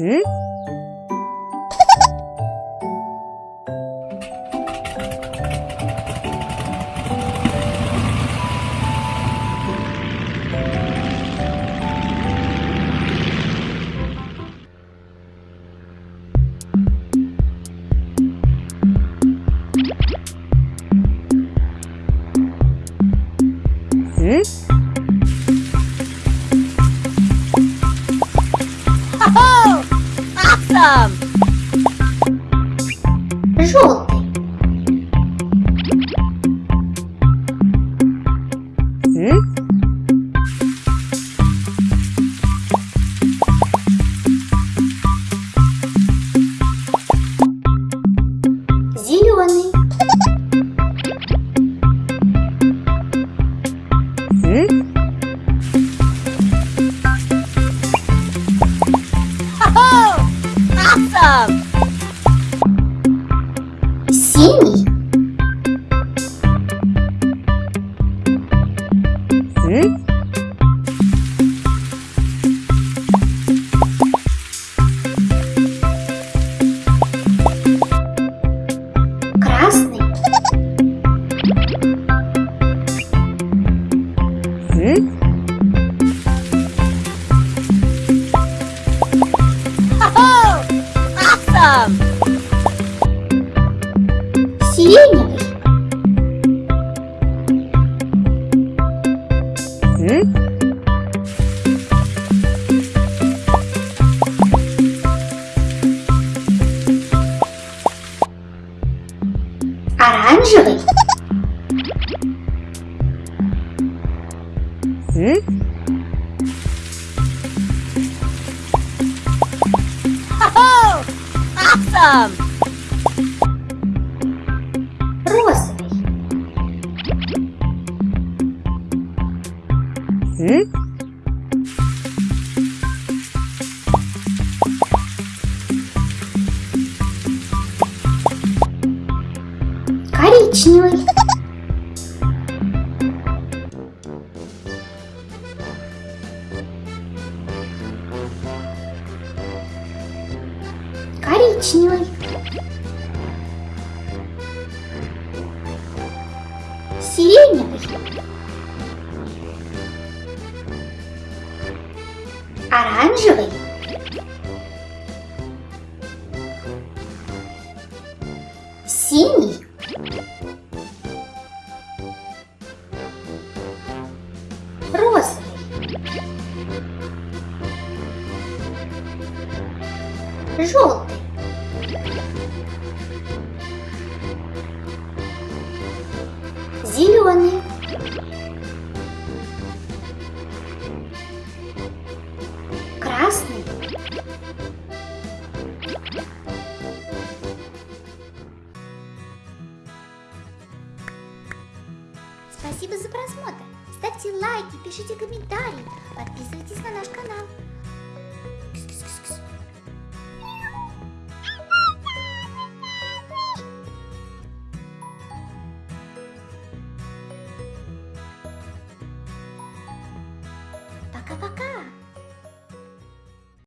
응? 응? Awesome! Awesome! Anjay. Hmm? Oh, awesome. Terus nih. Hmm? Коричневый. Коричневый. Сиреневый. Оранжевый. Синий. Желтый. Зеленый. Красный. Спасибо за просмотр. Ставьте лайки, пишите комментарии, подписывайтесь на наш канал. カバカ。